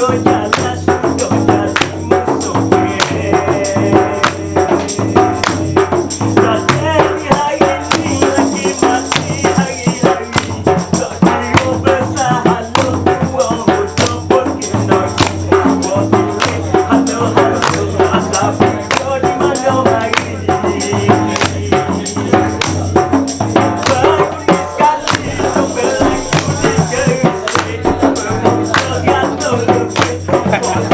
yo Thank you.